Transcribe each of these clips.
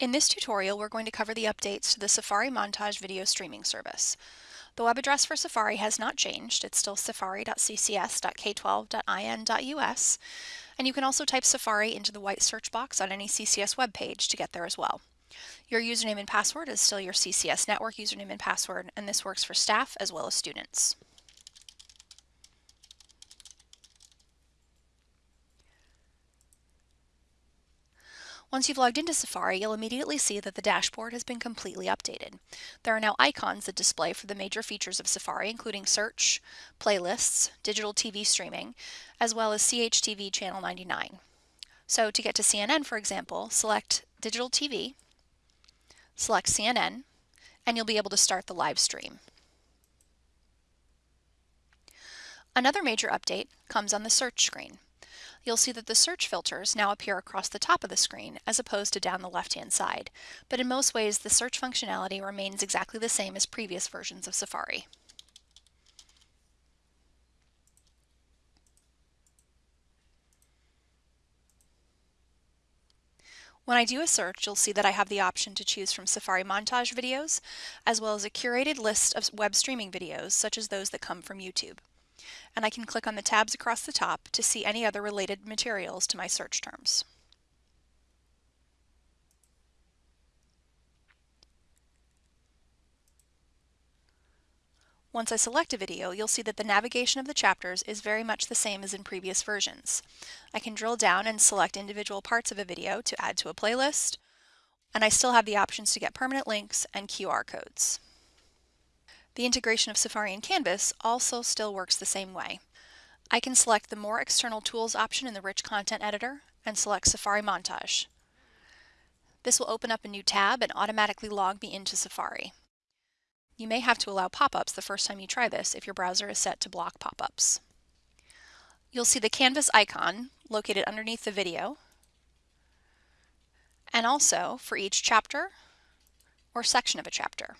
In this tutorial, we're going to cover the updates to the Safari Montage video streaming service. The web address for Safari has not changed. It's still safari.ccs.k12.in.us, and you can also type Safari into the white search box on any CCS web page to get there as well. Your username and password is still your CCS network username and password, and this works for staff as well as students. Once you've logged into Safari, you'll immediately see that the dashboard has been completely updated. There are now icons that display for the major features of Safari, including search, playlists, digital TV streaming, as well as CHTV Channel 99. So to get to CNN, for example, select Digital TV, select CNN, and you'll be able to start the live stream. Another major update comes on the search screen you'll see that the search filters now appear across the top of the screen as opposed to down the left-hand side. But in most ways, the search functionality remains exactly the same as previous versions of Safari. When I do a search, you'll see that I have the option to choose from Safari montage videos, as well as a curated list of web streaming videos, such as those that come from YouTube and I can click on the tabs across the top to see any other related materials to my search terms. Once I select a video, you'll see that the navigation of the chapters is very much the same as in previous versions. I can drill down and select individual parts of a video to add to a playlist, and I still have the options to get permanent links and QR codes. The integration of Safari and Canvas also still works the same way. I can select the More External Tools option in the Rich Content Editor and select Safari Montage. This will open up a new tab and automatically log me into Safari. You may have to allow pop-ups the first time you try this if your browser is set to block pop-ups. You'll see the Canvas icon located underneath the video and also for each chapter or section of a chapter.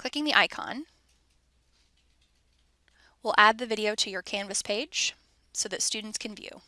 Clicking the icon will add the video to your Canvas page so that students can view.